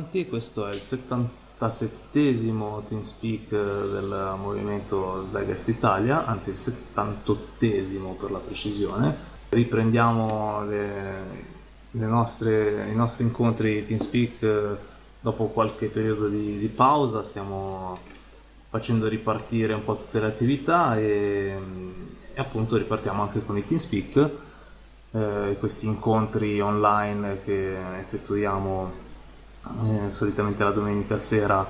avanti, questo è il 77esimo TeamSpeak del movimento Zeitgeist Italia, anzi il 78esimo per la precisione. Riprendiamo le, le nostre, i nostri incontri TeamSpeak dopo qualche periodo di, di, pausa, stiamo facendo ripartire un po' tutte le attività e, e appunto ripartiamo anche con i TeamSpeak eh, questi incontri online che effettuiamo eh, solitamente la domenica sera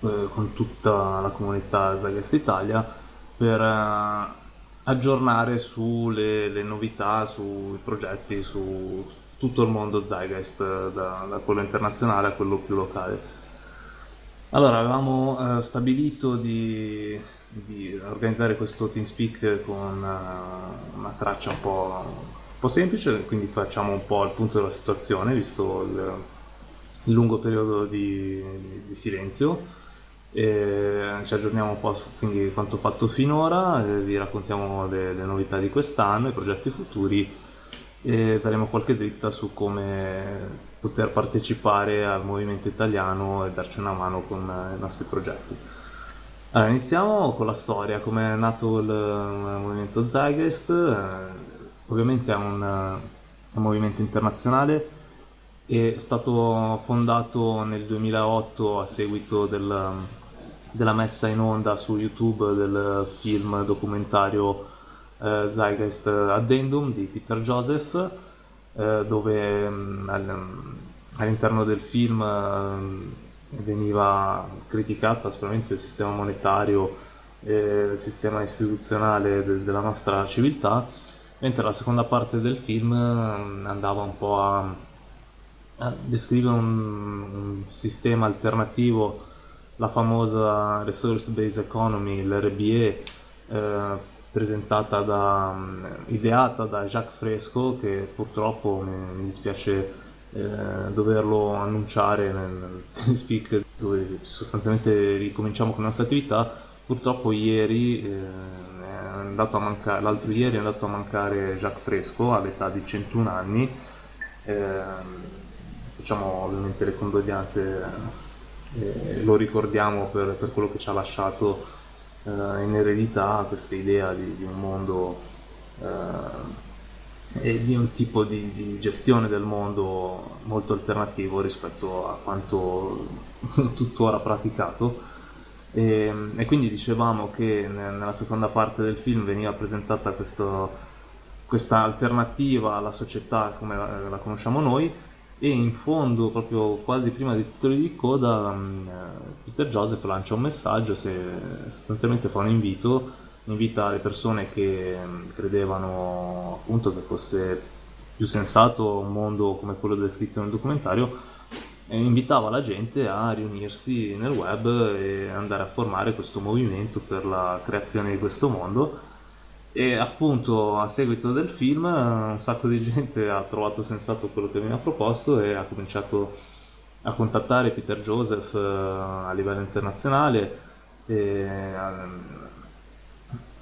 eh, con tutta la comunità Zagast Italia per eh, aggiornare sulle le novità, sui progetti, su tutto il mondo Zygeist, da, da quello internazionale a quello più locale. Allora, avevamo eh, stabilito di, di, organizzare questo TeamSpeak con uh, una traccia un po' po' semplice, quindi facciamo un po' il punto della situazione, visto il lungo periodo di, di silenzio. E ci aggiorniamo un po' su quindi, quanto fatto finora, vi raccontiamo le, le novità di quest'anno, i progetti futuri e daremo qualche dritta su come poter partecipare al movimento italiano e darci una mano con i nostri progetti. Allora, iniziamo con la storia, come è nato il movimento Zeitgeist ovviamente è un, un movimento internazionale è stato fondato nel 2008 a seguito del, della messa in onda su YouTube del film documentario eh, Zeitgeist Addendum di Peter Joseph, eh, dove mm, all'interno del film eh, veniva criticata sicuramente il sistema monetario e il sistema istituzionale de della nostra civiltà mentre la seconda parte del film mm, andava un po' a, a descrivere un, un, sistema alternativo, la famosa Resource Based Economy, l'RBE, eh, presentata da, mm, ideata da Jacques Fresco, che purtroppo mi, mi dispiace eh, doverlo annunciare nel, nel speak dove sostanzialmente ricominciamo con le nostre attività, purtroppo ieri eh, l'altro ieri è andato a mancare Jacques Fresco all'età di 101 anni, eh, facciamo ovviamente le condoglianze eh, lo ricordiamo per, per, quello che ci ha lasciato eh, in eredità questa idea di, di un mondo eh, e di un tipo di, di, gestione del mondo molto alternativo rispetto a quanto tuttora praticato. E, e, quindi dicevamo che nella seconda parte del film veniva presentata questo, questa alternativa alla società come la, la, conosciamo noi e in fondo, proprio quasi prima dei titoli di coda, um, Peter Joseph lancia un messaggio, se, sostanzialmente fa un invito, invita le persone che credevano appunto che fosse più sensato un mondo come quello descritto nel documentario e invitava la gente a riunirsi nel web e andare a formare questo movimento per la creazione di questo mondo e appunto a seguito del film un sacco di gente ha trovato sensato quello che veniva proposto e ha cominciato a contattare Peter Joseph eh, a livello internazionale. Eh,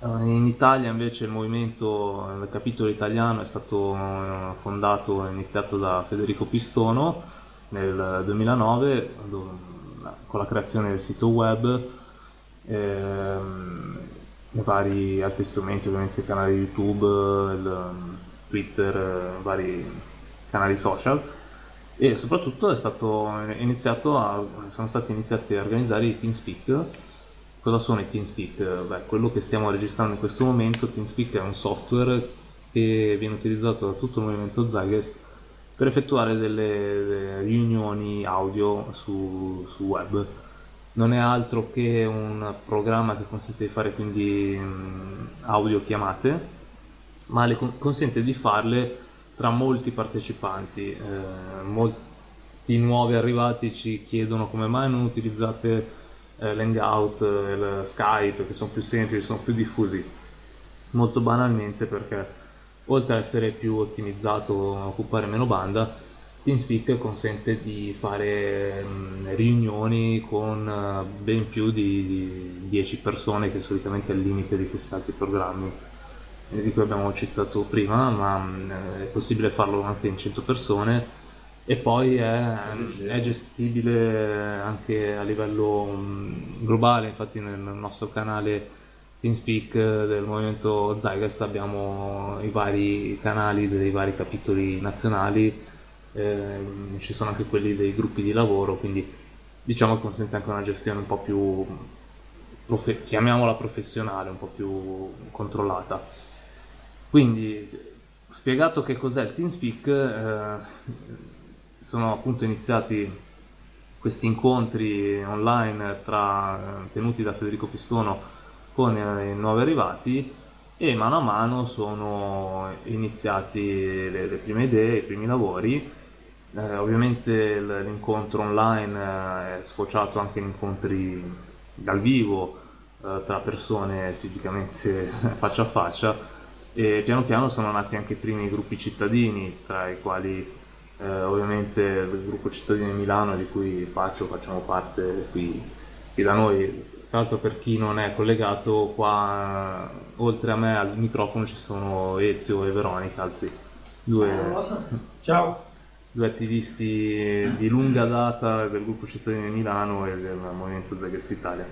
in Italia invece il movimento, il capitolo italiano è stato eh, fondato e iniziato da Federico Pistono nel 2009 con la creazione del sito web. Ehm, vari altri strumenti, ovviamente canali YouTube, il, Twitter, vari canali social e soprattutto a, sono stati iniziati a organizzare i TeamSpeak. Cosa sono i TeamSpeak? Beh, quello che stiamo registrando in questo momento, TeamSpeak è un software che viene utilizzato da tutto il movimento Zeitgeist per effettuare delle riunioni audio su, su, web. Non è altro che un programma che consente di fare quindi mm, audio chiamate, ma le consente di farle tra molti partecipanti. Eh, molti nuovi arrivati ci chiedono come mai non utilizzate eh, l'Hangout, eh, Skype, che sono più semplici, sono più diffusi. Molto banalmente perché oltre ad essere più ottimizzato, occupare meno banda, TeamSpeak consente di fare riunioni con eh, ben più di, 10 persone che solitamente è il limite di questi altri programmi di cui abbiamo citato prima, ma è possibile farlo anche in 100 persone. E poi è, è gestibile anche a livello mm, globale, infatti nel nostro canale TeamSpeak del movimento Zygost abbiamo i vari canali dei vari capitoli nazionali, eh, ci sono anche quelli dei gruppi di lavoro, quindi diciamo che consente anche una gestione un po' più, profe- chiamiamola professionale, un po' più controllata. Quindi, spiegato che cos'è il TeamSpeak, eh, sono appunto iniziati questi incontri online tra, tenuti da Federico Pistono con i nuovi arrivati e mano a mano sono iniziati le, le prime idee, i primi lavori. Eh, ovviamente l'incontro online è sfociato anche in incontri dal vivo eh, tra persone fisicamente faccia a faccia e piano piano sono nati anche i primi gruppi cittadini tra i quali eh, ovviamente il gruppo cittadini di Milano di cui faccio, facciamo parte qui, qui da noi. Tra l'altro per chi non è collegato, qua oltre a me al microfono ci sono Ezio e Veronica, altri due, Ciao. due attivisti di lunga data del gruppo cittadini di Milano e del Movimento Zagest Italia.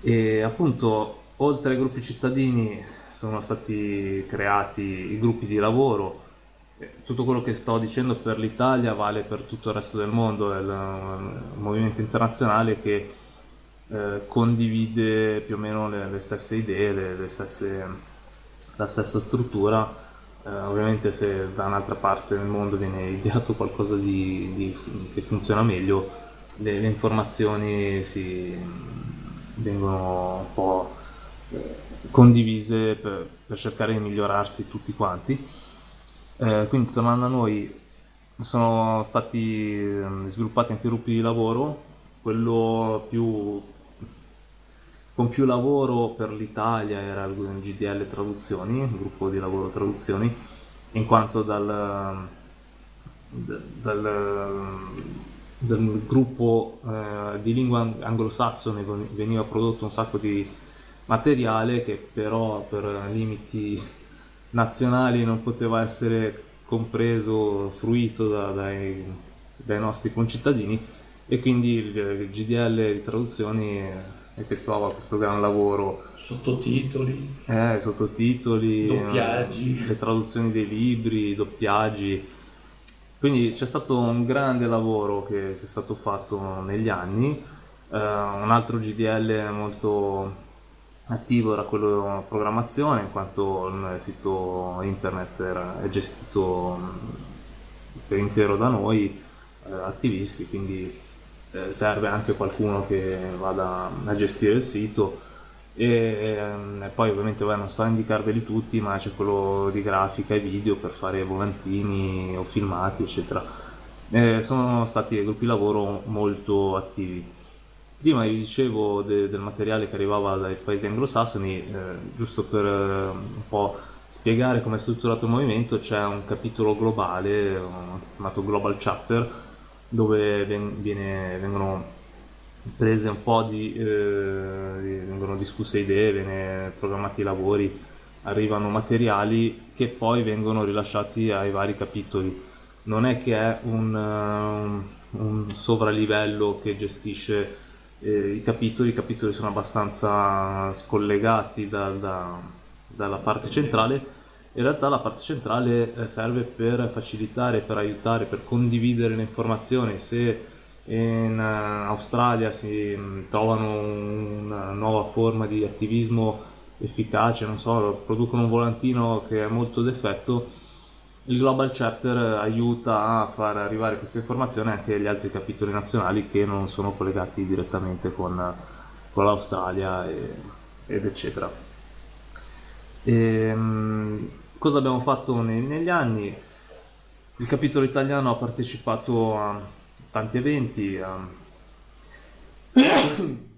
E appunto, oltre ai gruppi cittadini sono stati creati i gruppi di lavoro tutto quello che sto dicendo per l'Italia vale per tutto il resto del mondo, è un movimento internazionale che eh, condivide più o meno le, le stesse idee, le, le stesse, la stessa struttura. Eh, ovviamente se da un'altra parte del mondo viene ideato qualcosa di, di, che funziona meglio, le, le informazioni si, vengono un po' eh, condivise per, per cercare di migliorarsi tutti quanti. Eh, quindi tornando a noi, sono stati ehm, sviluppati anche gruppi di lavoro, quello più, con più lavoro per l'Italia era il GDL Traduzioni, il gruppo di lavoro traduzioni, in quanto dal, dal, dal gruppo eh, di lingua anglosassone veniva prodotto un sacco di materiale che però per limiti nazionali non poteva essere compreso, fruito da, dai, dai, nostri concittadini e quindi il, il GDL di traduzioni effettuava questo gran lavoro. Sottotitoli. Eh, sottotitoli. Doppiaggi. Le traduzioni dei libri, doppiaggi. Quindi c'è stato un grande lavoro che, che è stato fatto negli anni. Uh, un altro GDL molto attivo era quello programmazione in quanto il sito internet era, è gestito per intero da noi eh, attivisti quindi eh, serve anche qualcuno che vada a gestire il sito. E, e poi ovviamente beh, non sto a indicarveli tutti ma c'è quello di grafica e video per fare volantini o filmati eccetera. Eh, sono stati gruppi lavoro molto attivi. Prima vi dicevo de, del materiale che arrivava dai paesi anglosassoni, eh, giusto per eh, un po' spiegare come è strutturato il movimento, c'è un capitolo globale, chiamato Global Chapter, dove viene, vengono prese un po' di, eh, vengono discusse idee, vengono programmati i lavori, arrivano materiali che poi vengono rilasciati ai vari capitoli. Non è che è un, un, un sovralivello che gestisce eh, i capitoli, i capitoli sono abbastanza scollegati da, da, dalla parte centrale in realtà la parte centrale eh, serve per facilitare, per aiutare, per condividere le informazioni. Se in eh, Australia si mm, trovano una nuova forma di attivismo efficace, non so, producono un volantino che è molto d'effetto, il Global Chapter aiuta a far arrivare queste informazioni anche agli altri capitoli nazionali che non sono collegati direttamente con, con l'Australia ed eccetera. E, ehm, cosa abbiamo fatto nei, negli anni? Il capitolo italiano ha partecipato a tanti eventi, a...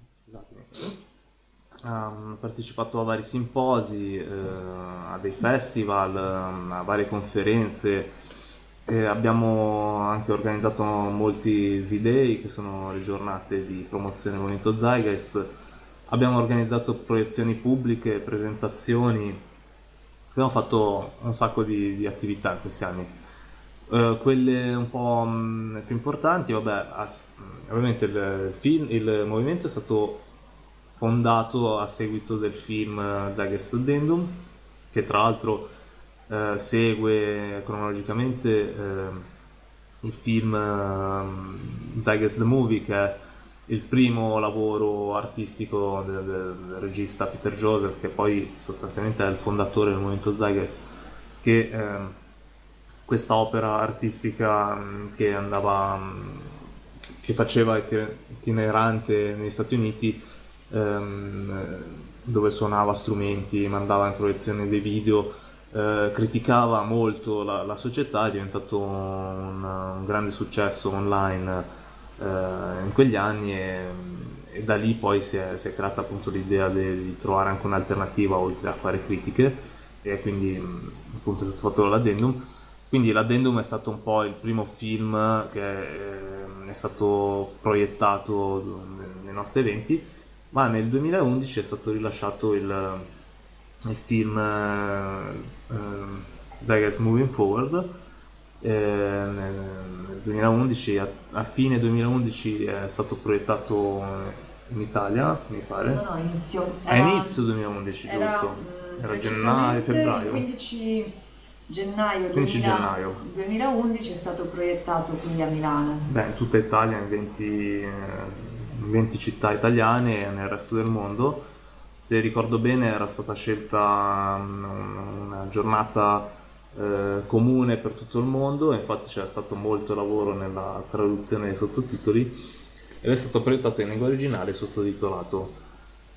ha partecipato a vari simposi, eh, a dei festival, ehm, a varie conferenze. E abbiamo anche organizzato molti Z-Day, che sono le giornate di promozione del movimento Zeitgeist. Abbiamo organizzato proiezioni pubbliche, presentazioni. Abbiamo fatto un sacco di, di attività in questi anni. Uh, quelle un po' mh, più importanti, vabbè, ass- ovviamente il, film, il movimento è stato fondato a seguito del film Zagest Addendum, che tra l'altro uh, segue cronologicamente uh, il film uh, Zagest the Movie, che è il primo lavoro artistico del, del, regista Peter Joseph, che poi sostanzialmente è il fondatore del movimento Zagest, che questa opera artistica che andava che faceva itinerante negli Stati Uniti ehm, dove suonava strumenti, mandava in proiezione dei video, eh, criticava molto la, la, società, è diventato un, un grande successo online eh, in quegli anni e, e, da lì poi si è, si è creata appunto l'idea di, trovare anche un'alternativa oltre a fare critiche e quindi appunto è stato fatto l'addendum quindi l'addendum è stato un po' il primo film che ehm, è stato proiettato nei nostri eventi, ma nel 2011 è stato rilasciato il, il film uh, Vegas Moving Forward. Eh, nel, nel 2011, a, a, fine 2011 è stato proiettato in Italia, mi pare. No, no, inizio. Era, a inizio 2011, era, giusto? Mm, era gennaio, febbraio. 15 gennaio, 15 2000, gennaio 2011 è stato proiettato qui a Milano. Beh, in tutta Italia, in 20, in 20 città italiane e nel resto del mondo. Se ricordo bene era stata scelta una giornata eh, comune per tutto il mondo, infatti c'era stato molto lavoro nella traduzione dei sottotitoli ed è stato proiettato in lingua originale sottotitolato.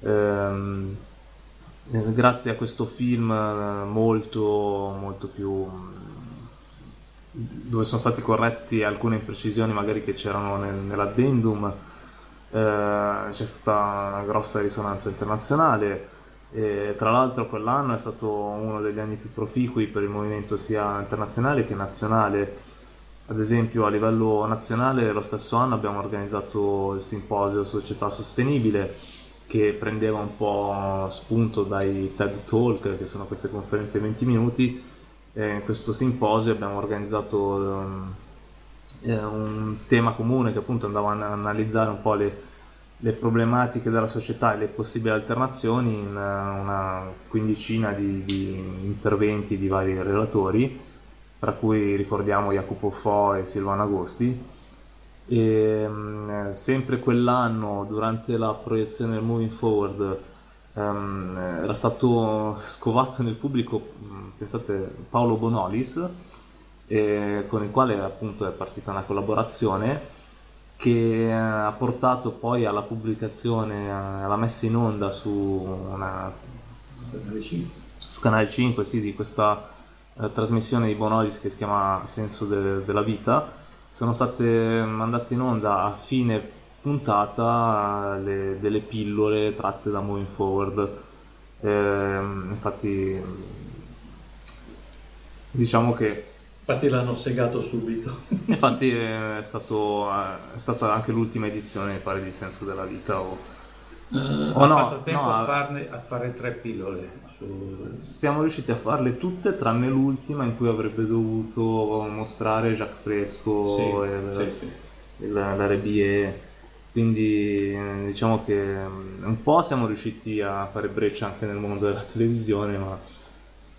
Ehm, eh, grazie a questo film eh, molto, molto più mm, dove sono stati corretti alcune imprecisioni magari che c'erano nel, nell'addendum eh, c'è stata una grossa risonanza internazionale e tra l'altro quell'anno è stato uno degli anni più proficui per il movimento sia internazionale che nazionale ad esempio a livello nazionale lo stesso anno abbiamo organizzato il simposio Società Sostenibile che prendeva un po' spunto dai TED Talk, che sono queste conferenze di 20 minuti. E in questo simposio abbiamo organizzato um, un tema comune che appunto andava a analizzare un po' le, le, problematiche della società e le possibili alternazioni in eh, una quindicina di, di interventi di vari relatori, tra cui ricordiamo Jacopo Fo e Silvano Agosti. E um, sempre quell'anno, durante la proiezione del Moving Forward, um, era stato scovato nel pubblico, pensate, Paolo Bonolis, eh, con il quale appunto è partita una collaborazione che ha portato poi alla pubblicazione, alla messa in onda su, una, su Canale 5 sì, di questa eh, trasmissione di Bonolis che si chiama Senso de, della vita sono state mandate in onda a fine puntata le, delle pillole tratte da Moving Forward. Eh, infatti, diciamo che. Infatti l'hanno segato subito. infatti è, stato, è, stata anche l'ultima edizione, mi pare, di Senso della Vita. O, uh, o no, fatto tempo no, a, farne, a fare tre pillole. Siamo riusciti a farle tutte tranne l'ultima in cui avrebbe dovuto mostrare Jacques Fresco sì, e sì, sì. la Rebie. Quindi diciamo che mm, un po' siamo riusciti a fare breccia anche nel mondo della televisione, ma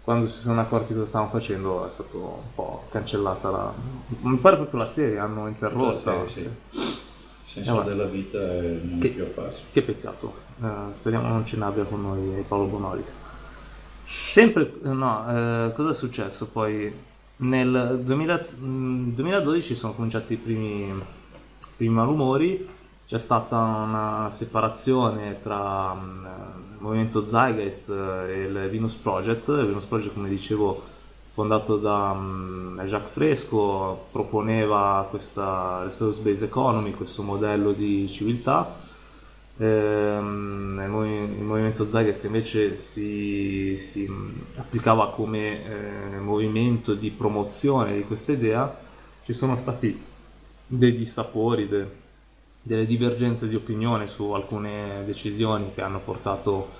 quando si sono accorti cosa stavamo facendo è stato un po' cancellata la... Mi pare proprio la serie, hanno interrotta. La serie, sì. Il senso eh, della vita non che, più apparso. Che peccato, eh, speriamo non ce n'abbia con noi Paolo Bonolis. Sempre, no, eh, cosa è successo poi? Nel 2000, 2012 sono cominciati i primi, primi malumori, c'è stata una separazione tra um, movimento Zeitgeist e il Venus Project. Il Venus Project, come dicevo, fondato da um, Jacques Fresco, proponeva questa resource based economy, questo modello di civiltà Ehm, il, movimento Zeitgeist invece si, si applicava come eh, movimento di promozione di questa idea, ci sono stati dei dissapori, de, delle divergenze di opinione su alcune decisioni che hanno portato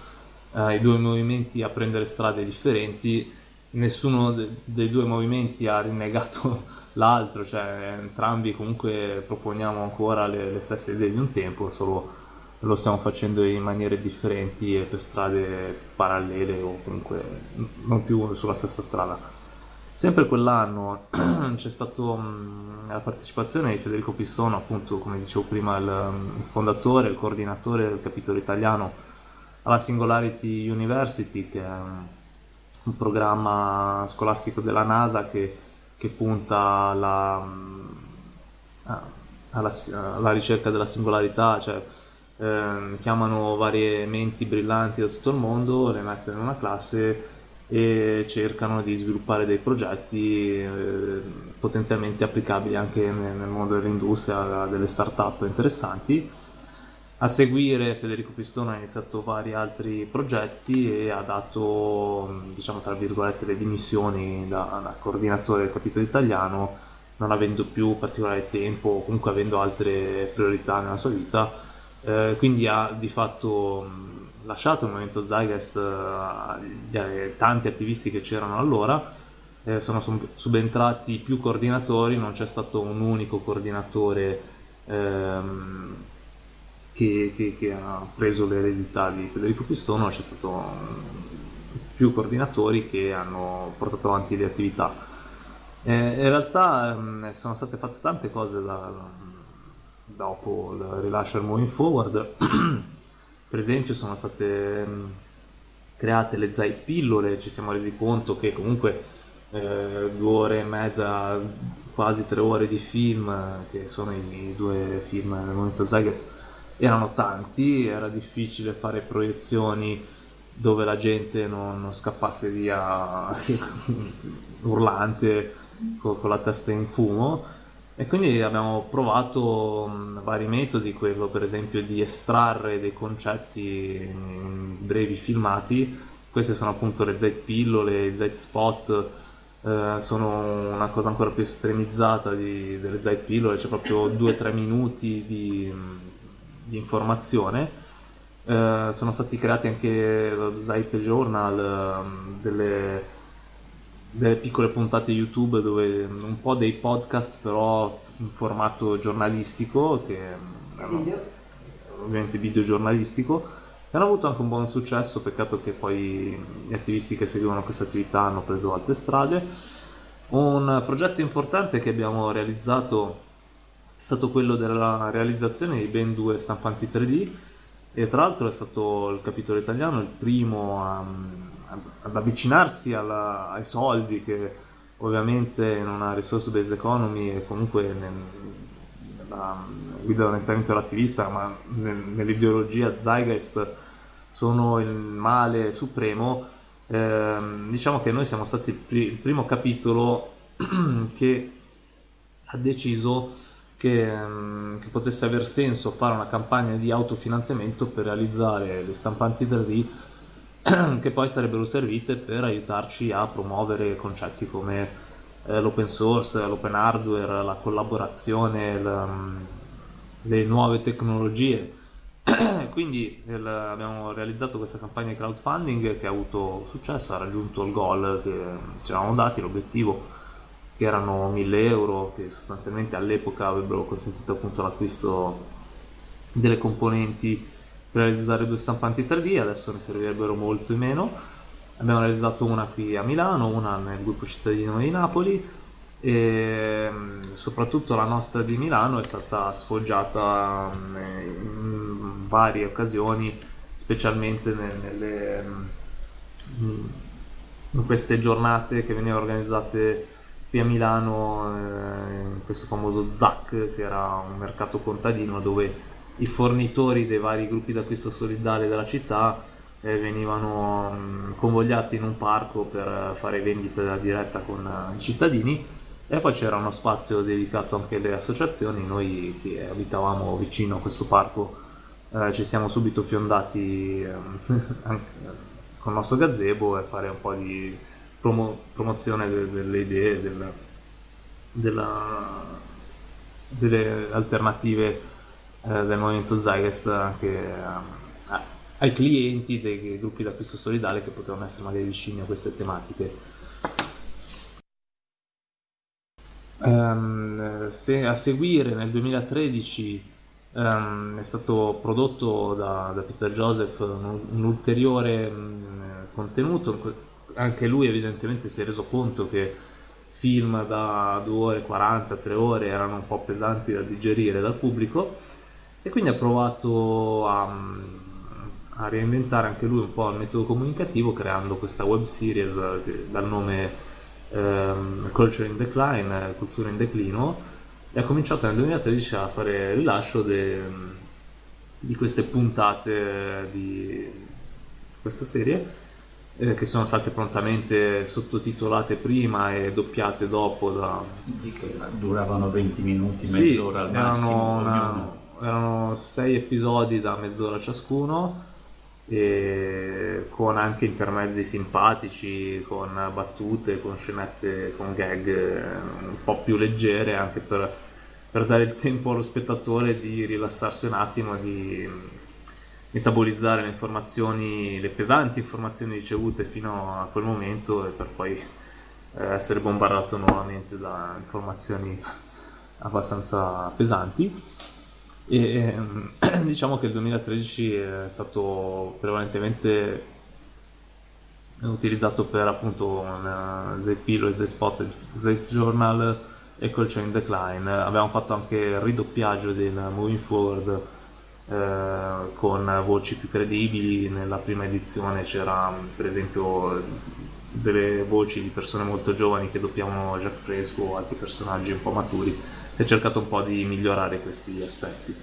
eh, i due movimenti a prendere strade differenti nessuno de- dei due movimenti ha rinnegato l'altro, cioè entrambi comunque proponiamo ancora le, le stesse idee di un tempo, solo lo stiamo facendo in maniere differenti e per strade parallele o comunque non più sulla stessa strada. Sempre quell'anno c'è stata la partecipazione di Federico Pissono, appunto come dicevo prima, il, il fondatore, il coordinatore del capitolo italiano alla Singularity University, che è un, programma scolastico della NASA che, che punta alla, alla, alla ricerca della singolarità, cioè eh, chiamano varie menti brillanti da tutto il mondo, le mettono in una classe e cercano di sviluppare dei progetti eh, potenzialmente applicabili anche nel, mondo dell'industria, delle start-up interessanti. A seguire Federico Pistone ha iniziato vari altri progetti e ha dato, diciamo tra virgolette, le dimissioni da, da coordinatore del capitolo italiano, non avendo più particolare tempo o comunque avendo altre priorità nella sua vita eh, quindi ha di fatto lasciato il movimento Zeitgeist agli eh, tanti attivisti che c'erano allora, eh, sono subentrati più coordinatori, non c'è stato un unico coordinatore ehm, che, che, che, ha preso l'eredità di Federico Pistono, c'è stato più coordinatori che hanno portato avanti le attività. Eh, in realtà ehm, sono state fatte tante cose da, dopo il rilascio del Moving Forward. per esempio sono state mm, create le Zai pillole, ci siamo resi conto che comunque eh, due ore e mezza, quasi tre ore di film, che sono i due film del momento Zeitgeist, erano tanti, era difficile fare proiezioni dove la gente non, non scappasse via urlante con, con la testa in fumo e quindi abbiamo provato mh, vari metodi, quello per esempio di estrarre dei concetti in brevi filmati. Queste sono appunto le Z-pillole, Z-spot, eh, sono una cosa ancora più estremizzata di, delle Z-pillole, c'è proprio 2-3 minuti di, di informazione. Eh, sono stati creati anche Zeit Journal, delle delle piccole puntate YouTube dove un po' dei podcast però in formato giornalistico che erano ovviamente video giornalistico e hanno avuto anche un buon successo. Peccato che poi gli attivisti che seguivano questa attività hanno preso altre strade. Un progetto importante che abbiamo realizzato è stato quello della realizzazione di ben due stampanti 3D e tra l'altro è stato il capitolo italiano il primo a ad avvicinarsi alla, ai soldi che ovviamente in una resource based economy e comunque nel, nella guida dell'orientamento dell'attivista ma nel, nell'ideologia Zeitgeist sono il male supremo. Eh, diciamo che noi siamo stati pri- il primo capitolo che ha deciso che, che, potesse aver senso fare una campagna di autofinanziamento per realizzare le stampanti 3D che poi sarebbero servite per aiutarci a promuovere concetti come eh, l'open source, l'open hardware, la collaborazione, la, mm, le nuove tecnologie. Quindi il, abbiamo realizzato questa campagna di crowdfunding che ha avuto successo, ha raggiunto il goal che ci eravamo dati, l'obiettivo che erano 1000 euro che sostanzialmente all'epoca avrebbero consentito appunto l'acquisto delle componenti realizzare due stampanti 3D, adesso ne servirebbero molto meno. Abbiamo realizzato una qui a Milano, una nel gruppo cittadino di Napoli e mm, soprattutto la nostra di Milano è stata sfoggiata mm, in varie occasioni, specialmente nelle, mm, in queste giornate che venivano organizzate qui a Milano, eh, in questo famoso ZAC, che era un mercato contadino dove i fornitori dei vari gruppi d'acquisto solidale della città eh, venivano mh, convogliati in un parco per fare vendite da diretta con uh, i cittadini. E poi c'era uno spazio dedicato anche alle associazioni, noi che abitavamo vicino a questo parco eh, ci siamo subito fiondati eh, con il nostro gazebo e fare un po' di promo- promozione de- delle idee, del, della, delle alternative eh, del movimento Zygest anche eh, ai clienti dei, dei gruppi d'acquisto solidale che potevano essere magari vicini a queste tematiche. Um, se, a seguire nel 2013 um, ehm, è stato prodotto da, da Peter Joseph un, un ulteriore um, contenuto, anche lui evidentemente si è reso conto che film da 2 ore 40, 3 ore erano un po' pesanti da digerire dal pubblico e quindi ha provato a, a reinventare anche lui un po' il metodo comunicativo creando questa web series dal nome ehm, Culture in Decline, Cultura in declino e ha cominciato nel 2013 a fare rilascio de, di queste puntate di questa serie eh, che sono state prontamente sottotitolate prima e doppiate dopo da... duravano 20 minuti, mezz'ora sì, al massimo una, erano sei episodi da mezz'ora ciascuno con anche intermezzi simpatici, con battute, con scenette, con gag eh, un po' più leggere anche per, per dare il tempo allo spettatore di rilassarsi un attimo, di metabolizzare le informazioni, le pesanti informazioni ricevute fino a quel momento e per poi eh, essere bombardato nuovamente da informazioni abbastanza pesanti. E ehm, diciamo che il 2013 è stato prevalentemente utilizzato per appunto Z-Pillow e Z-Spot, Z-Journal e col Chain Decline. Abbiamo fatto anche il ridoppiaggio del Moving Forward eh, con voci più credibili. Nella prima edizione c'era per esempio delle voci di persone molto giovani che doppiavano Jack Fresco o altri personaggi un po' maturi si è cercato un po' di migliorare questi aspetti.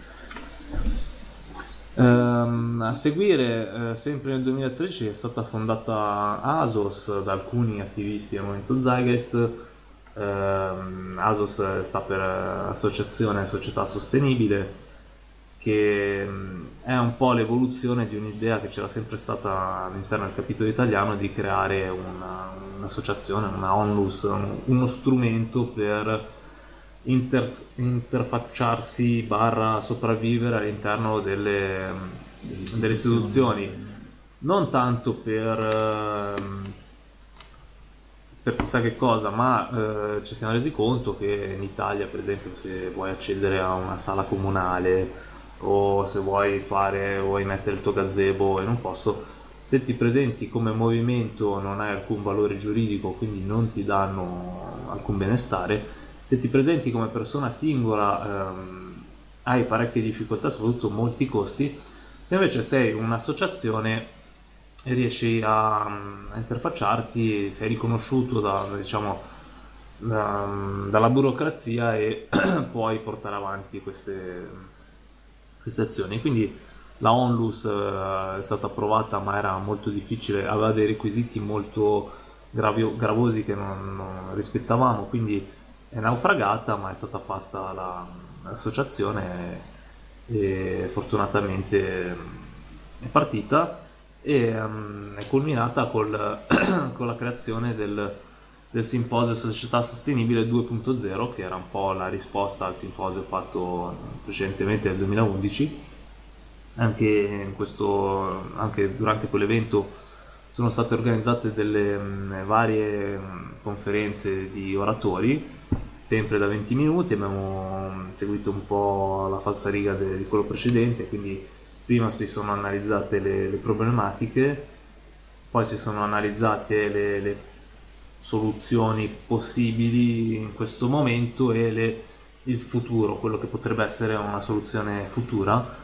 Um, a seguire, eh, sempre nel 2013, è stata fondata ASOS da alcuni attivisti del movimento Zeitgeist. Um, ASOS sta per Associazione Società Sostenibile, che um, è un po' l'evoluzione di un'idea che c'era sempre stata all'interno del capitolo italiano di creare una, un'associazione, una onlus, uno strumento per inter- interfacciarsi barra sopravvivere all'interno delle, delle istituzioni. Non tanto per, ehm, per chissà che cosa, ma eh, ci siamo resi conto che in Italia, per esempio, se vuoi accedere a una sala comunale o se vuoi fare vuoi mettere il tuo gazebo in un posto, se ti presenti come movimento non hai alcun valore giuridico, quindi non ti danno alcun benestare, se ti presenti come persona singola ehm, hai parecchie difficoltà, soprattutto molti costi, se invece sei un'associazione riesci a, a interfacciarti, sei riconosciuto da, diciamo, da, dalla burocrazia e puoi portare avanti queste, queste azioni. Quindi la Onlus eh, è stata approvata ma era molto difficile, aveva dei requisiti molto gravio, gravosi che non, non rispettavamo, quindi è naufragata ma è stata fatta la, l'associazione e fortunatamente è partita e um, è culminata col, con la creazione del, del simposio Società Sostenibile 2.0 che era un po' la risposta al simposio fatto precedentemente nel 2011 anche, questo, anche durante quell'evento sono state organizzate delle um, varie um, conferenze di oratori sempre da 20 minuti, abbiamo seguito un po' la falsariga di quello precedente, quindi prima si sono analizzate le, le problematiche, poi si sono analizzate le, le, soluzioni possibili in questo momento e le, il futuro, quello che potrebbe essere una soluzione futura,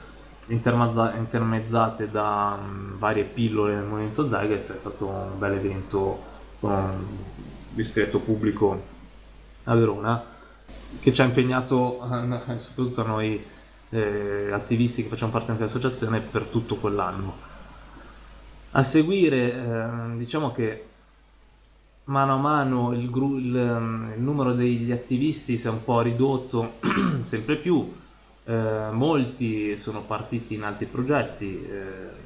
intermezzate da um, varie pillole del movimento Zyges, è stato un bel evento con un discreto pubblico a Verona che ci ha impegnato eh, soprattutto a noi eh, attivisti che facciamo parte dell'associazione per tutto quell'anno. A seguire eh, diciamo che mano a mano il, il, il, numero degli attivisti si è un po' ridotto sempre più, eh, molti sono partiti in altri progetti, eh,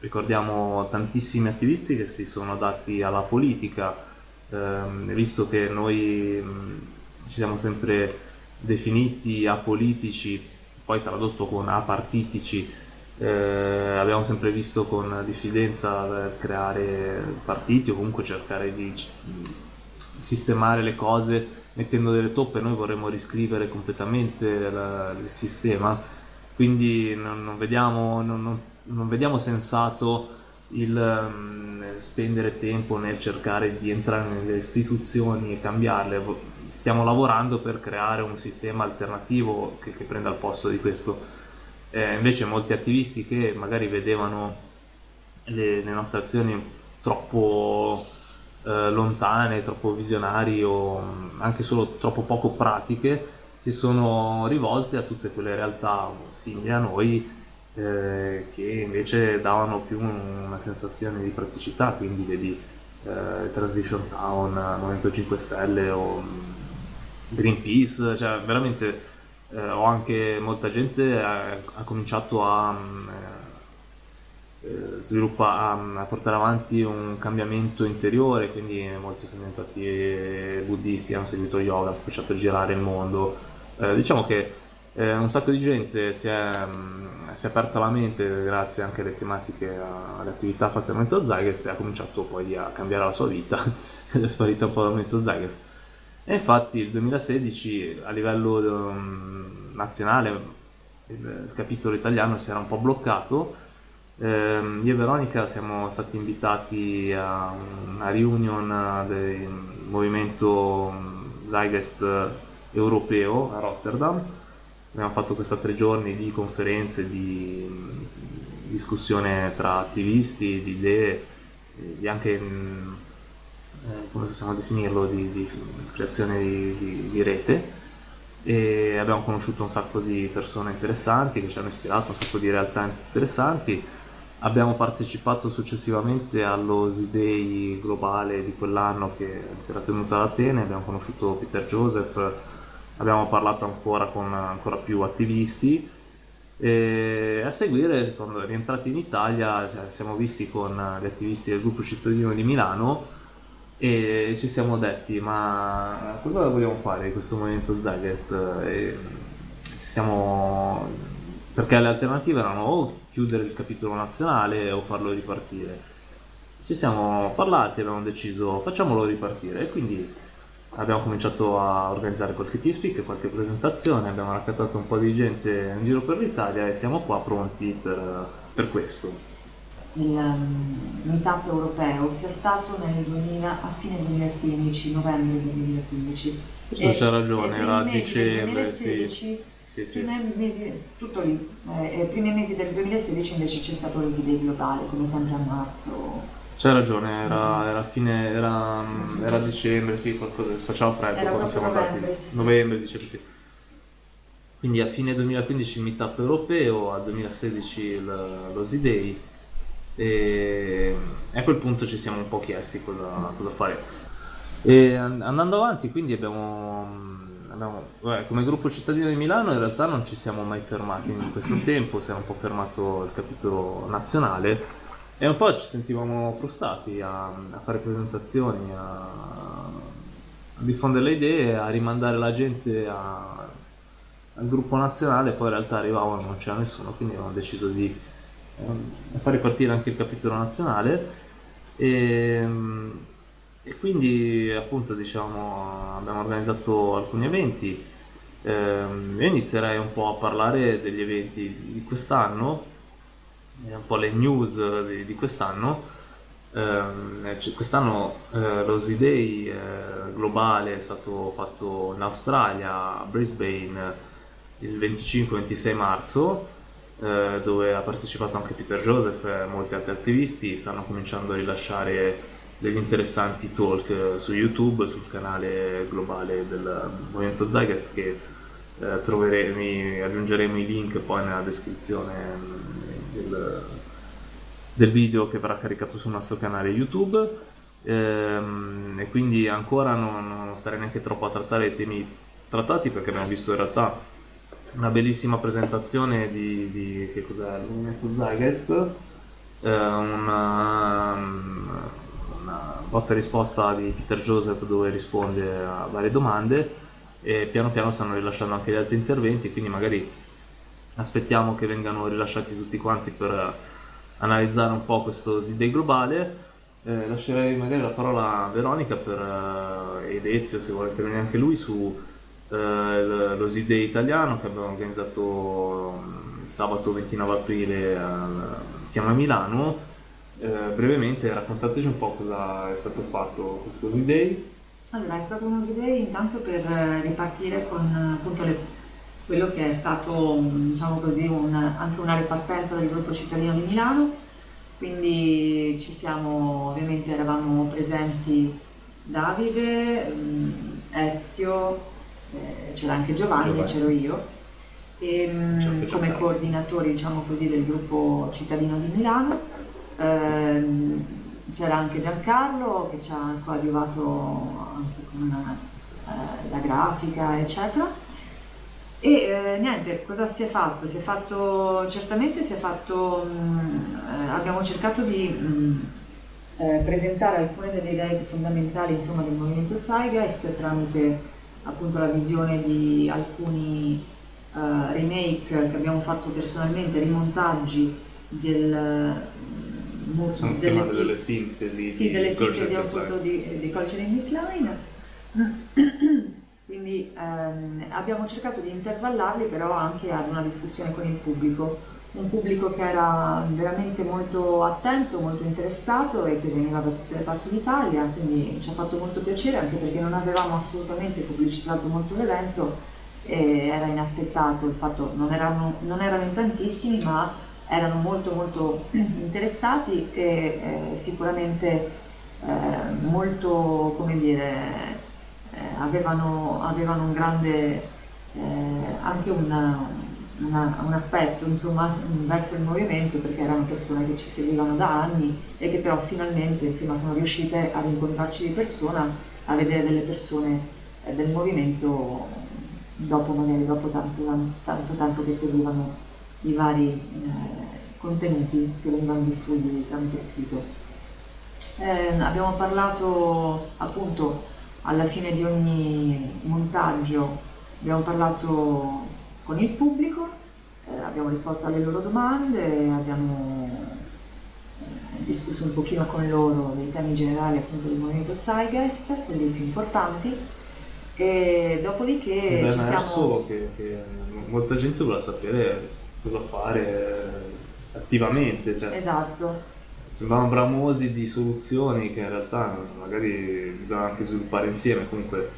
ricordiamo tantissimi attivisti che si sono dati alla politica, ehm, visto che noi ci siamo sempre definiti apolitici, poi tradotto con apartitici, eh, abbiamo sempre visto con diffidenza creare partiti o comunque cercare di sistemare le cose mettendo delle toppe. Noi vorremmo riscrivere completamente la, il sistema, quindi non, non, vediamo, non, non vediamo, sensato il um, spendere tempo nel cercare di entrare nelle istituzioni e cambiarle. Stiamo lavorando per creare un sistema alternativo che, che prenda il posto di questo. Eh, invece molti attivisti che magari vedevano le, le nostre azioni troppo eh, lontane, troppo visionari o mm, anche solo troppo poco pratiche, si sono rivolte a tutte quelle realtà simili a noi eh, che invece davano più una sensazione di praticità, quindi vedi eh, Transition Town, Movimento 5 Stelle o mm, Greenpeace, cioè veramente eh, ho anche molta gente ha, ha cominciato a mm, eh, sviluppa, a, a, portare avanti un cambiamento interiore, quindi molti sono diventati eh, buddisti, hanno seguito yoga, hanno cominciato a girare il mondo. Eh, diciamo che eh, un sacco di gente si è, mh, mm, si è, aperta la mente grazie anche alle tematiche, alle attività fatte al Momento Zygest e ha cominciato poi a cambiare la sua vita ed è sparita un po' dal Momento Zygest. E infatti il 2016 a livello um, nazionale il, capitolo italiano si era un po' bloccato eh, io e Veronica siamo stati invitati a una reunion del movimento Zygest europeo a Rotterdam. Abbiamo fatto questa tre giorni di conferenze, di discussione tra attivisti, di idee, di anche, eh, come possiamo definirlo, di, di creazione di, di, di rete. E abbiamo conosciuto un sacco di persone interessanti che ci hanno ispirato, un sacco di realtà interessanti. Abbiamo partecipato successivamente allo Z-Day globale di quell'anno che si era tenuto ad Atene, abbiamo conosciuto Peter Joseph, abbiamo parlato ancora con ancora più attivisti e a seguire, quando rientrati in Italia, cioè, siamo visti con gli attivisti del gruppo cittadino di Milano e ci siamo detti ma cosa vogliamo fare di questo movimento Zagest? E siamo perché le alternative erano o chiudere il capitolo nazionale o farlo ripartire. Ci siamo parlati abbiamo deciso facciamolo ripartire e quindi abbiamo cominciato a organizzare qualche T-Speak, qualche presentazione, abbiamo raccattato un po' di gente in giro per l'Italia e siamo qua pronti per, per questo. Il um, meetup europeo sia stato nel 2000, a fine 2015, novembre 2015. Questo c'è ragione, era a dicembre, 2016, sì sì, sì. Mesi, tutto lì. Eh, I primi mesi del 2016 invece c'è stato il Zidei globale, come sempre a marzo. C'hai ragione, era, era fine, era, era dicembre, sì, qualcosa, faceva freddo era quando siamo novembre, andati. Sì, novembre, dicembre, sì. Quindi a fine 2015 il meetup europeo, a 2016 il, lo Z-Day e a quel punto ci siamo un po' chiesti cosa, cosa fare. E andando avanti quindi abbiamo abbiamo, beh, come gruppo cittadino di Milano in realtà non ci siamo mai fermati in questo tempo, si era un po' fermato il capitolo nazionale e un po' ci sentivamo frustrati a, a fare presentazioni, a, a, diffondere le idee, a rimandare la gente a, al gruppo nazionale, poi in realtà arrivavano non c'era nessuno, quindi abbiamo deciso di eh, far ripartire anche il capitolo nazionale. E, e quindi appunto diciamo abbiamo organizzato alcuni eventi ehm, io inizierei un po' a parlare degli eventi di quest'anno un po' le news di, di quest'anno. Eh, quest'anno eh, lo Z-Day eh, globale è stato fatto in Australia a Brisbane il 25-26 marzo eh, dove ha partecipato anche Peter Joseph e molti altri attivisti. Stanno cominciando a rilasciare degli interessanti talk eh, su YouTube, sul canale globale del Movimento Zygest che eh, troveremo, aggiungeremo i link poi nella descrizione mm, del, del, video che verrà caricato sul nostro canale YouTube. Ehm, e quindi ancora non, non starei neanche troppo a trattare i temi trattati perché abbiamo visto in realtà una bellissima presentazione di, di che cos'è? Il Movimento Zygest eh, una, una botta risposta di Peter Joseph dove risponde a varie domande e piano piano stanno rilasciando anche gli altri interventi, quindi magari aspettiamo che vengano rilasciati tutti quanti per analizzare un po' questo Z-Day globale Eh, lascerei magari la parola a Veronica per eh, ed Ezio se vuole intervenire anche lui su eh, lo SIDE italiano che abbiamo organizzato mm, sabato 29 aprile al Chiama Milano. Eh, brevemente raccontateci un po' cosa è stato fatto questo SIDE. Allora, è stato uno SIDE intanto per ripartire con appunto le, quello che è stato diciamo così, un, anche una ripartenza del gruppo cittadino di Milano quindi ci siamo, ovviamente eravamo presenti Davide, mm, Ezio, eh, c'era anche Giovanni, c'ero io, e, mm, come coordinatori diciamo così, del gruppo cittadino di Milano. Eh, c'era anche Giancarlo che ci ha coadiuvato anche con eh, la grafica, eccetera. E eh, niente, cosa si è fatto? Si è fatto, certamente si è fatto, mh, mm, eh, abbiamo cercato di mh, mm, eh, presentare alcune delle idee fondamentali insomma, del movimento Zeitgeist tramite appunto la visione di alcuni uh, remake che abbiamo fatto personalmente, rimontaggi del, mm, Sono delle, delle sintesi sì, delle sintesi appunto di, di Culture in Decline quindi ehm, abbiamo cercato di intervallarli però anche ad una discussione con il pubblico, un pubblico che era veramente molto attento, molto interessato e che veniva da tutte le parti d'Italia, quindi ci ha fatto molto piacere anche perché non avevamo assolutamente pubblicizzato molto l'evento e era inaspettato. Il fatto, non erano, non erano in tantissimi ma erano molto molto interessati e eh, sicuramente eh, molto, come dire, avevano, avevano, un grande, eh, anche una, una, un affetto insomma, verso il movimento perché erano persone che ci seguivano da anni e che però finalmente insomma, sono riuscite ad incontrarci di persona, a vedere delle persone eh, del movimento dopo magari dopo tanto, tanto tempo che seguivano i vari eh, contenuti che venivano diffusi tramite il sito. Eh, abbiamo parlato appunto alla fine di ogni montaggio abbiamo parlato con il pubblico, eh, abbiamo risposto alle loro domande, abbiamo eh, discusso un pochino con loro dei temi generali appunto del movimento Zeitgeist, quelli più importanti, e dopodiché Beh, ci siamo... che, che, molta gente vuole sapere cosa fare attivamente. Cioè. Esatto sembravano bramosi di soluzioni che in realtà magari bisogna anche sviluppare insieme, comunque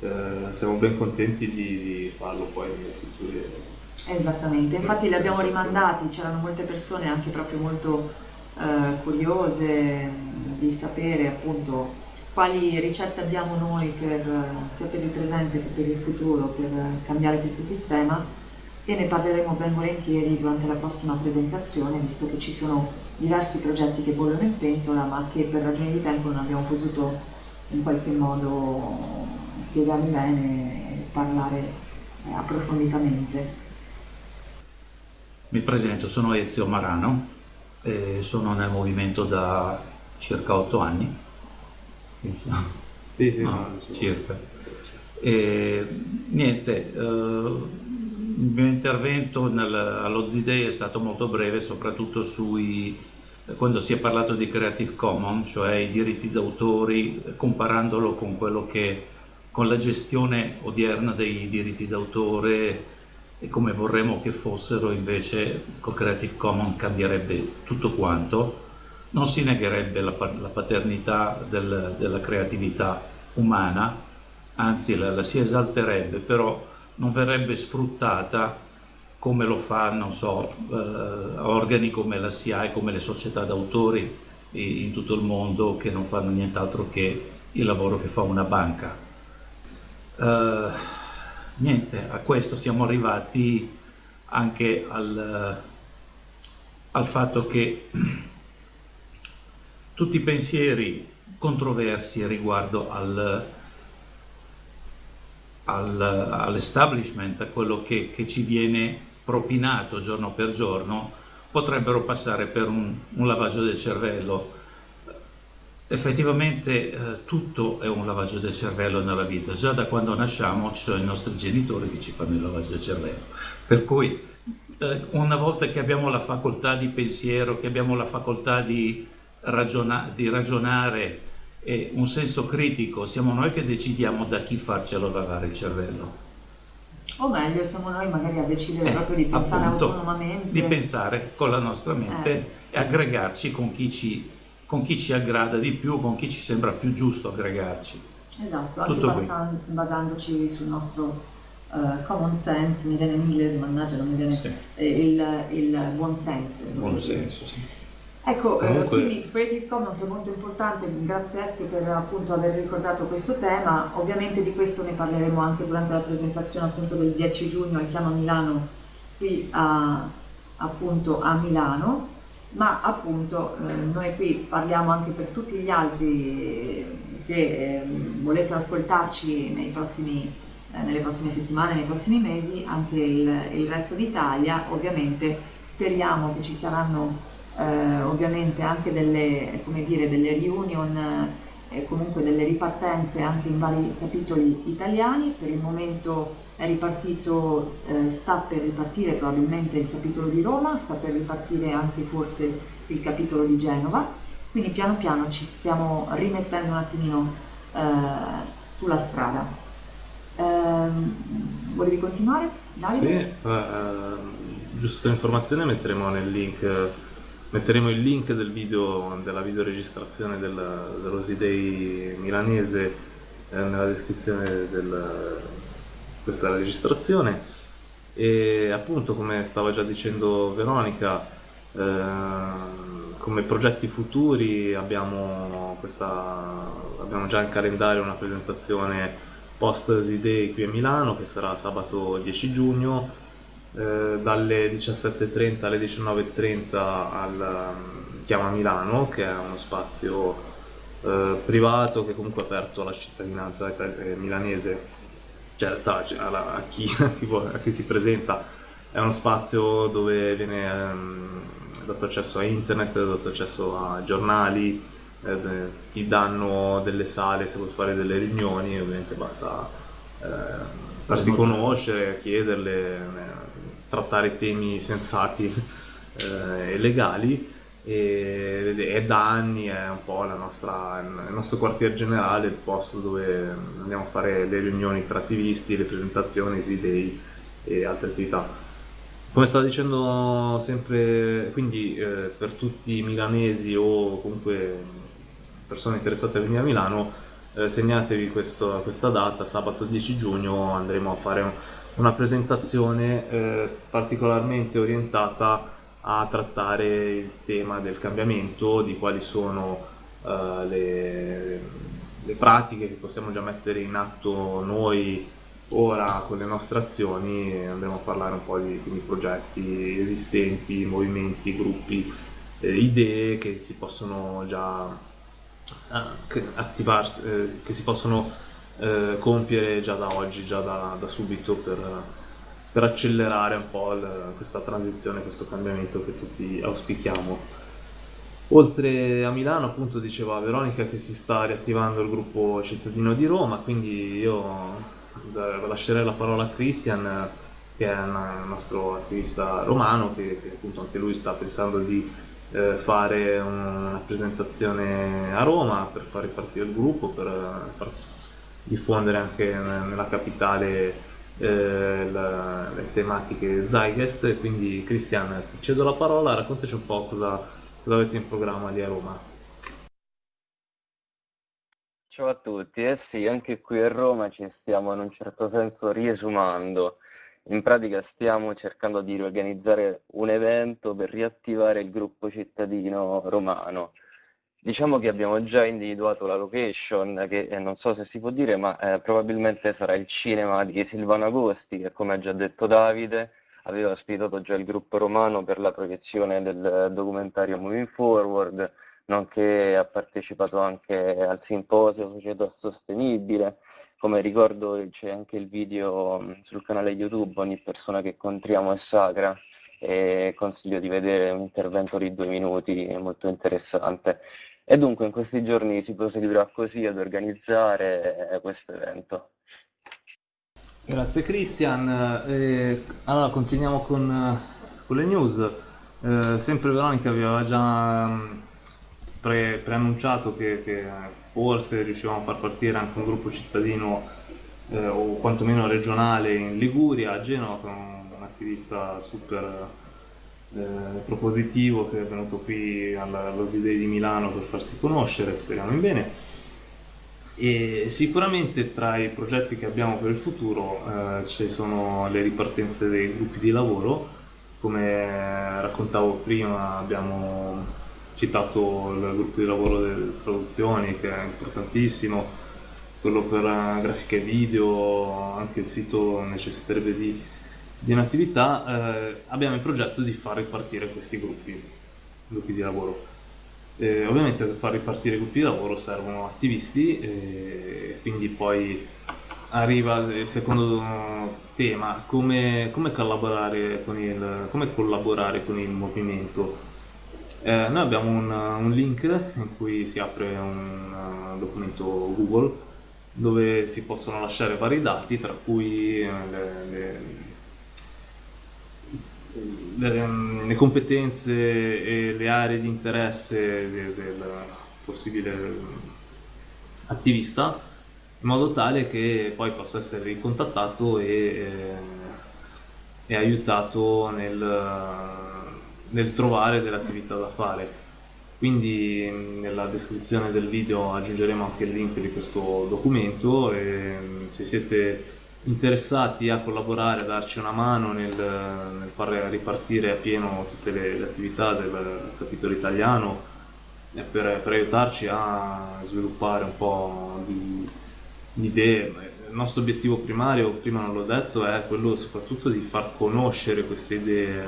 eh, siamo ben contenti di, di farlo poi nelle future. Esattamente, infatti li abbiamo rimandati, c'erano molte persone anche proprio molto eh, curiose di sapere appunto quali ricette abbiamo noi per, sia per il presente che per il futuro per cambiare questo sistema. E ne parleremo ben volentieri durante la prossima presentazione visto che ci sono diversi progetti che bollono in pentola ma che per ragioni di tempo non abbiamo potuto in qualche modo spiegarli bene e parlare eh, approfonditamente. Mi presento, sono Ezio Marano, e sono nel movimento da circa otto anni. Sì, sì, no, no, circa. E, niente, eh, il mio intervento nel, allo Z-Day è stato molto breve, soprattutto sui, quando si è parlato di Creative Commons, cioè i diritti d'autori, comparandolo con, che, con la gestione odierna dei diritti d'autore e come vorremmo che fossero invece con Creative Commons cambierebbe tutto quanto, non si negherebbe la, la paternità del, della creatività umana, anzi la, la si esalterebbe, però non verrebbe sfruttata come lo fanno so, eh, organi come la SIAE, come le società d'autori in tutto il mondo che non fanno nient'altro che il lavoro che fa una banca. Uh, niente, a questo siamo arrivati anche al, al fatto che tutti i pensieri controversi riguardo al, al, all'establishment, a quello che, che, ci viene propinato giorno per giorno, potrebbero passare per un, un lavaggio del cervello. Effettivamente eh, tutto è un lavaggio del cervello nella vita, già da quando nasciamo ci sono i nostri genitori che ci fanno il lavaggio del cervello. Per cui eh, una volta che abbiamo la facoltà di pensiero, che abbiamo la facoltà di ragiona di ragionare e un senso critico, siamo noi che decidiamo da chi farcelo lavare il cervello. O meglio, siamo noi magari a decidere eh, proprio di pensare appunto, autonomamente. Di pensare con la nostra mente eh. e aggregarci con chi, ci, con chi ci aggrada di più, con chi ci sembra più giusto aggregarci. Esatto, anche basan basandoci sul nostro uh, common sense, mi viene in inglese, mannaggia non mi viene, sì. eh, il, il buon senso. Buon senso, sì. Ecco, eh, Comunque... quindi Creative Commons è molto importante, grazie Ezio per appunto aver ricordato questo tema, ovviamente di questo ne parleremo anche durante la presentazione appunto del 10 giugno al Chiama Milano qui a, appunto a Milano, ma appunto eh, noi qui parliamo anche per tutti gli altri che eh, volessero ascoltarci prossimi, eh, nelle prossime settimane, nei prossimi mesi, anche il, il resto d'Italia, ovviamente speriamo che ci saranno eh, ovviamente anche delle, dire, delle reunion e eh, comunque delle ripartenze anche in vari capitoli italiani, per il momento è ripartito, eh, sta per ripartire probabilmente il capitolo di Roma, sta per ripartire anche forse il capitolo di Genova, quindi piano piano ci stiamo rimettendo un attimino eh, sulla strada. Ehm, volevi continuare? Davide? Sì, eh, giusto per informazione metteremo nel link Metteremo il link del video, della videoregistrazione del, dell'Osidei milanese eh, nella descrizione di questa registrazione. E appunto come stava già dicendo Veronica eh, come progetti futuri abbiamo, questa, abbiamo già in calendario una presentazione post Osidei qui a Milano che sarà sabato 10 giugno eh, dalle 17.30 alle 19.30 al um, Chiama Milano, che è uno spazio eh, privato che comunque è aperto alla cittadinanza eh, milanese, cioè a, chi, a, chi, si presenta. È uno spazio dove viene ehm, dato accesso a internet, dato accesso a giornali, eh, ti danno delle sale se vuoi fare delle riunioni, ovviamente basta eh, farsi conoscere, chiederle trattare temi sensati eh, e legali e, e, da anni è un po' nostra, il nostro quartier generale, il posto dove andiamo a fare le riunioni tra attivisti, le presentazioni, idei e altre attività. Come stavo dicendo sempre, quindi eh, per tutti i milanesi o comunque persone interessate a venire a Milano, eh, segnatevi questo, questa data, sabato 10 giugno andremo a fare un, una presentazione eh, particolarmente orientata a trattare il tema del cambiamento, di quali sono eh, le, le, pratiche che possiamo già mettere in atto noi ora con le nostre azioni, andremo a parlare un po' di, di progetti esistenti, movimenti, gruppi, eh, idee che si possono già eh, attivarsi, eh, che si possono eh, compiere già da oggi, già da, da subito per, per, accelerare un po' il, questa transizione, questo cambiamento che tutti auspichiamo. Oltre a Milano, appunto, diceva Veronica che si sta riattivando il gruppo cittadino di Roma, quindi io lascerei la parola a Christian, che è un nostro attivista romano, che, che appunto anche lui sta pensando di eh, fare una presentazione a Roma per far ripartire il gruppo, per far diffondere anche nella capitale eh, la, le tematiche Zeitgeist. Quindi Cristian ti cedo la parola, raccontaci un po' cosa, cosa avete in programma lì a Roma. Ciao a tutti, eh sì, anche qui a Roma ci stiamo in un certo senso riesumando. In pratica stiamo cercando di riorganizzare un evento per riattivare il gruppo cittadino romano. Diciamo che abbiamo già individuato la location, che eh, non so se si può dire, ma eh, probabilmente sarà il cinema di Silvano Agosti, che come ha già detto Davide, aveva ospitato già il gruppo romano per la proiezione del documentario Moving Forward, nonché ha partecipato anche al simposio Società Sostenibile. Come ricordo c'è anche il video mm, sul canale YouTube, ogni persona che incontriamo è sacra, e consiglio di vedere un intervento di due minuti molto interessante. E dunque in questi giorni si proseguirà così ad organizzare eh, questo evento. Grazie Christian. Eh, allora continuiamo con, con le news. Eh, sempre Veronica aveva già mm, pre, preannunciato che, che, forse riuscivamo a far partire anche un gruppo cittadino eh, o quantomeno regionale in Liguria, a Genova, con un attivista super eh, propositivo che è venuto qui all'Osidei di Milano per farsi conoscere, speriamo in bene. E sicuramente tra i progetti che abbiamo per il futuro eh, ci sono le ripartenze dei gruppi di lavoro, come raccontavo prima abbiamo citato il gruppo di lavoro delle traduzioni che è importantissimo, quello per grafica e video, anche il sito necessiterebbe di, di un'attività, eh, abbiamo il progetto di far ripartire questi gruppi, gruppi di lavoro. Eh, ovviamente per far ripartire i gruppi di lavoro servono attivisti, eh, quindi poi arriva il secondo tema, come, come, collaborare, con il, come collaborare con il movimento. Eh, noi abbiamo un, un, link in cui si apre un uh, documento Google dove si possono lasciare vari dati, tra cui eh, le, le le, le, competenze e le aree di interesse del, del possibile attivista in modo tale che poi possa essere ricontattato e, eh, e aiutato nel, nel trovare delle attività da fare. Quindi nella descrizione del video aggiungeremo anche il link di questo documento e se siete interessati a collaborare, a darci una mano nel, nel far ripartire a pieno tutte le, le attività del capitolo italiano e per, per, aiutarci a sviluppare un po' di, di idee. Il nostro obiettivo primario, prima non l'ho detto, è quello soprattutto di far conoscere queste idee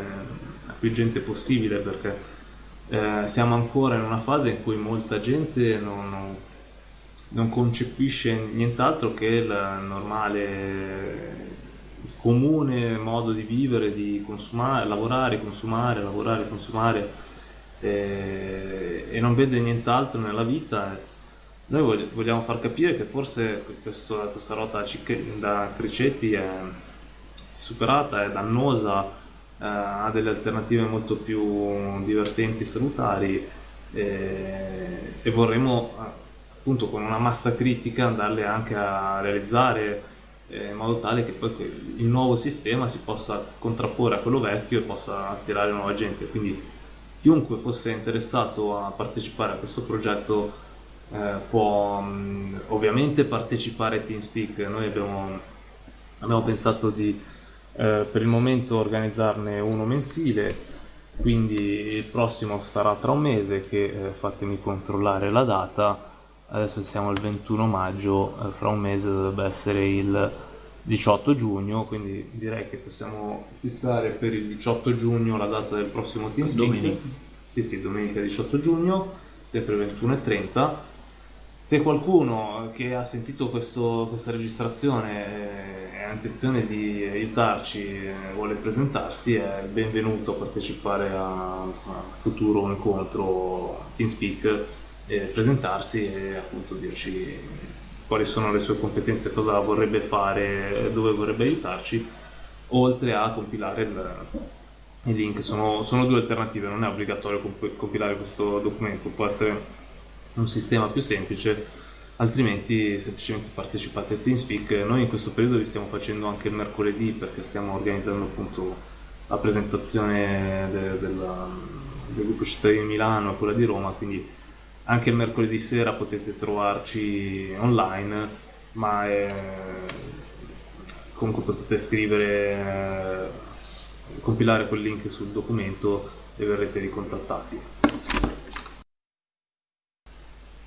a più gente possibile perché eh, siamo ancora in una fase in cui molta gente non, non non concepisce nient'altro che il normale comune modo di vivere, di consumare, lavorare, consumare, lavorare, consumare eh, e non vede nient'altro nella vita. Noi vogliamo far capire che forse questo, questa rotta da Cricetti è superata, è dannosa, eh, ha delle alternative molto più divertenti e salutari eh, e vorremmo appunto con una massa critica andarle anche a realizzare eh, in modo tale che poi il nuovo sistema si possa contrapporre a quello vecchio e possa attirare nuova gente. Quindi chiunque fosse interessato a partecipare a questo progetto eh, può mh, ovviamente partecipare a TeamSpeak. Noi abbiamo, abbiamo pensato di eh, per il momento organizzarne uno mensile, quindi il prossimo sarà tra un mese che eh, fatemi controllare la data adesso siamo al 21 maggio, eh, fra un mese dovrebbe essere il 18 giugno, quindi direi che possiamo fissare per il 18 giugno la data del prossimo TeamSpeak. Domenica. Sì, sì, domenica 18 giugno, sempre 21.30. Se qualcuno che ha sentito questo, questa registrazione eh, ha intenzione di aiutarci, eh, vuole presentarsi, è benvenuto a partecipare a un futuro incontro TeamSpeak eh, presentarsi e appunto dirci quali sono le sue competenze, cosa vorrebbe fare, dove vorrebbe aiutarci, oltre a compilare il, i link. Sono, sono, due alternative, non è obbligatorio comp compilare questo documento, può essere un sistema più semplice, altrimenti semplicemente partecipate a TeamSpeak. Noi in questo periodo vi stiamo facendo anche il mercoledì perché stiamo organizzando appunto la presentazione de, della, del gruppo cittadino di Milano e quella di Roma, quindi anche il mercoledì sera potete trovarci online, ma è... comunque potete scrivere, eh, compilare quel link sul documento e verrete ricontattati.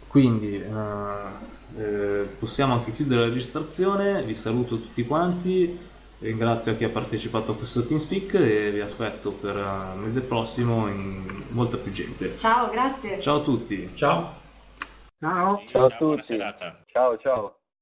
Quindi eh, eh, possiamo anche chiudere la registrazione, vi saluto tutti quanti Ringrazio chi ha partecipato a questo TeamSpeak e vi aspetto per il mese prossimo in molta più gente. Ciao, grazie. Ciao a tutti. Ciao. Ciao. Ciao a tutti. Ciao, ciao.